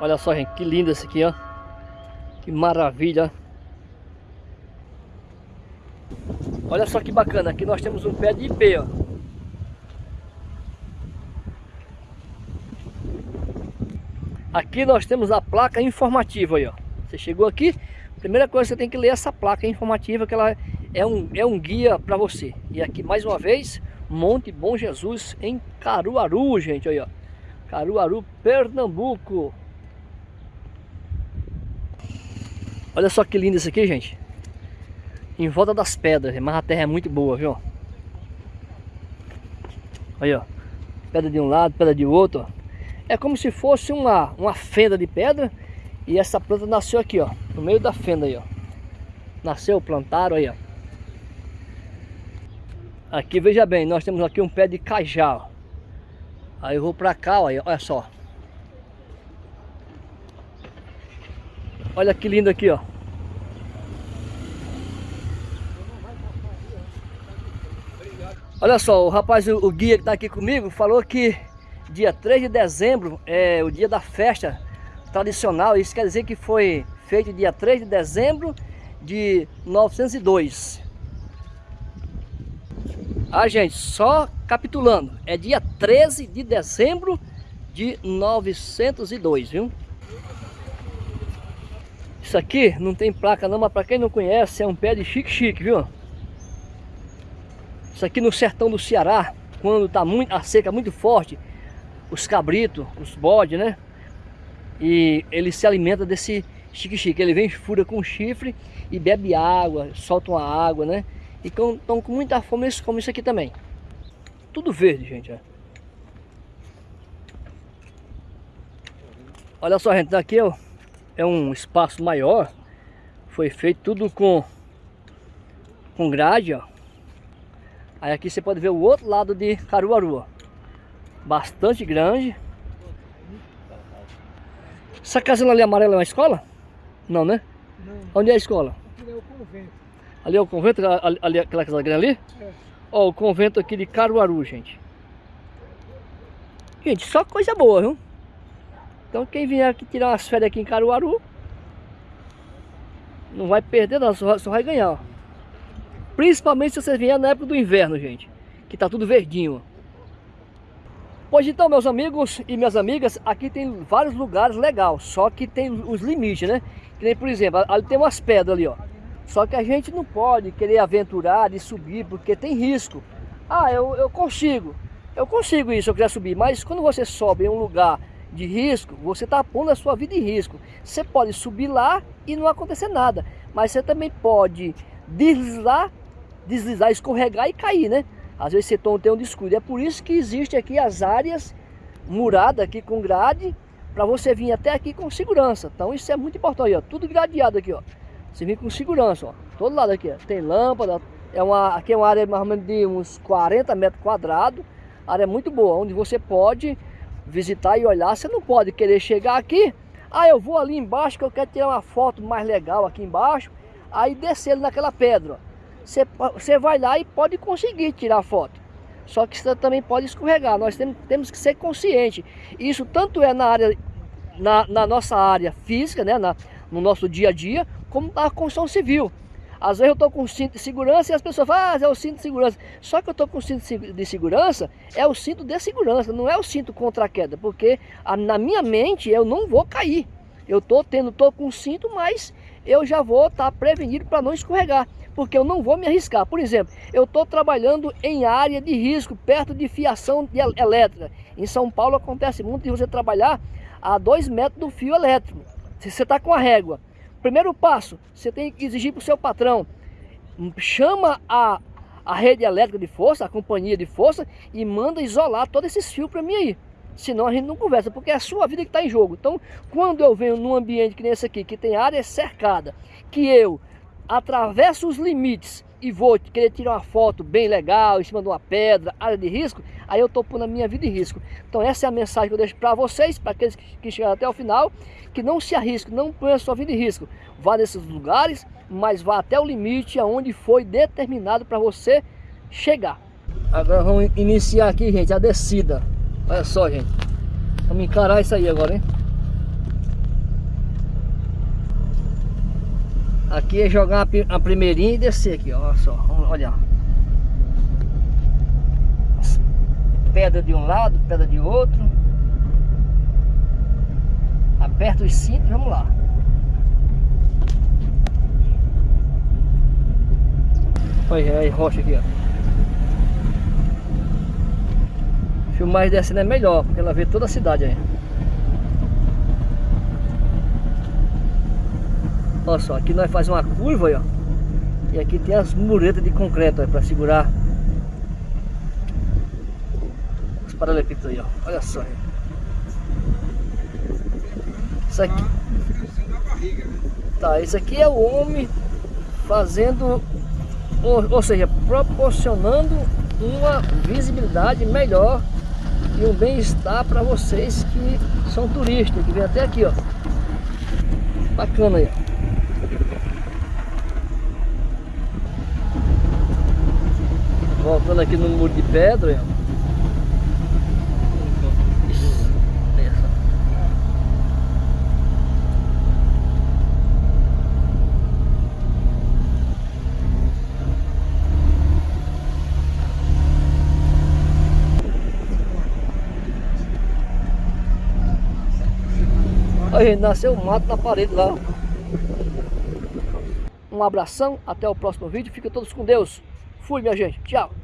Olha só, gente, que lindo esse aqui, ó. Que maravilha. Olha só que bacana, aqui nós temos um pé de IP, ó. Aqui nós temos a placa informativa aí, ó. Você chegou aqui, primeira coisa você tem que ler essa placa informativa que ela é um, é um guia para você. E aqui mais uma vez, Monte Bom Jesus em Caruaru, gente, aí ó. Caruaru, Pernambuco. Olha só que lindo isso aqui, gente. Em volta das pedras, mas a terra é muito boa, viu? Aí, ó. Pedra de um lado, pedra de outro. É como se fosse uma, uma fenda de pedra e essa planta nasceu aqui, ó. No meio da fenda aí, ó. Nasceu, plantaram aí, ó. Aqui, veja bem, nós temos aqui um pé de cajá, ó. Aí eu vou pra cá, ó, olha só. Olha que lindo aqui, ó. Olha só, o rapaz, o, guia que tá aqui comigo, falou que dia 3 de dezembro é o dia da festa tradicional. Isso quer dizer que foi feito dia 3 de dezembro de 902. Ah, gente, só capitulando, é dia 13 de dezembro de 902, viu? Isso aqui não tem placa não, mas para quem não conhece, é um pé de chique-chique, viu? Isso aqui no sertão do Ceará, quando tá muito, a seca muito forte, os cabritos, os bodes, né? E ele se alimenta desse chique-chique. Ele vem, fura com chifre e bebe água, solta uma água, né? E estão com muita fome, eles comem isso aqui também. Tudo verde, gente. Ó. Olha só, gente, daqui ó, é um espaço maior. Foi feito tudo com, com grade, ó. Aí aqui você pode ver o outro lado de Caruaru, ó. Bastante grande. Essa casinha ali amarela é uma escola? Não, né? Não. Onde é a escola? Aqui é o convento. Ali é o convento, ali, ali aquela casa grande ali? É. Ó, o convento aqui de Caruaru, gente. Gente, só coisa boa, viu? Então quem vier aqui tirar umas férias aqui em Caruaru, não vai perder não, só, só vai ganhar, ó. Principalmente se você vier na época do inverno, gente. Que tá tudo verdinho, Pois então, meus amigos e minhas amigas, aqui tem vários lugares legais, só que tem os limites, né? Que nem, por exemplo, ali tem umas pedras ali, ó. Só que a gente não pode querer aventurar e subir, porque tem risco. Ah, eu, eu consigo, eu consigo isso, eu quiser subir, mas quando você sobe em um lugar de risco, você está pondo a sua vida em risco. Você pode subir lá e não acontecer nada, mas você também pode deslizar, deslizar, escorregar e cair, né? Às vezes você tem um descuido. É por isso que existe aqui as áreas muradas aqui com grade para você vir até aqui com segurança. Então isso é muito importante, ó. Tudo gradeado aqui, ó. Você vem com segurança, ó. Todo lado aqui, ó. Tem lâmpada. É uma, aqui é uma área mais ou menos de uns 40 metros quadrados. Área muito boa, onde você pode visitar e olhar. Você não pode querer chegar aqui. Ah, eu vou ali embaixo que eu quero tirar uma foto mais legal aqui embaixo. Aí descer naquela pedra, você, você vai lá e pode conseguir tirar foto. Só que você também pode escorregar. Nós temos, temos que ser conscientes. Isso tanto é na área, na, na nossa área física, né, na, no nosso dia a dia, como na construção civil. Às vezes eu estou com cinto de segurança e as pessoas falam, ah, é o cinto de segurança. Só que eu estou com cinto de segurança, é o cinto de segurança, não é o cinto contra a queda. Porque a, na minha mente eu não vou cair. Eu estou tendo, estou com cinto, mas eu já vou estar tá prevenido para não escorregar porque eu não vou me arriscar. Por exemplo, eu estou trabalhando em área de risco, perto de fiação de elétrica. Em São Paulo acontece muito de você trabalhar a dois metros do fio elétrico. Se você está com a régua, primeiro passo, você tem que exigir para o seu patrão, chama a, a rede elétrica de força, a companhia de força, e manda isolar todos esses fios para mim aí. Senão a gente não conversa, porque é a sua vida que está em jogo. Então, quando eu venho num ambiente que nem esse aqui, que tem área cercada, que eu atravesso os limites e vou querer tirar uma foto bem legal em cima de uma pedra, área de risco, aí eu estou pondo a minha vida em risco. Então essa é a mensagem que eu deixo para vocês, para aqueles que chegaram até o final, que não se arrisquem, não ponham a sua vida em risco. Vá nesses lugares, mas vá até o limite aonde foi determinado para você chegar. Agora vamos iniciar aqui, gente, a descida. Olha só, gente. Vamos encarar isso aí agora, hein? Aqui é jogar a primeirinha e descer aqui, ó. só. Olha. Pedra de um lado, pedra de outro. Aperta os cintos, vamos lá. Olha aí, rocha aqui, ó. Filmar descendo é melhor, porque ela vê toda a cidade aí. Olha só, aqui nós fazemos uma curva aí, ó. E aqui tem as muretas de concreto para segurar os paralelepípedos aí, ó. Olha só. Isso aqui. Tá, isso aqui é o homem fazendo, ou, ou seja, proporcionando uma visibilidade melhor e um bem-estar para vocês que são turistas, que vêm até aqui, ó. Bacana aí, ó. Voltando aqui no muro de pedra. Aí, nasceu mato na parede lá. Um abração, até o próximo vídeo. Fiquem todos com Deus. Fui, minha gente. Tchau.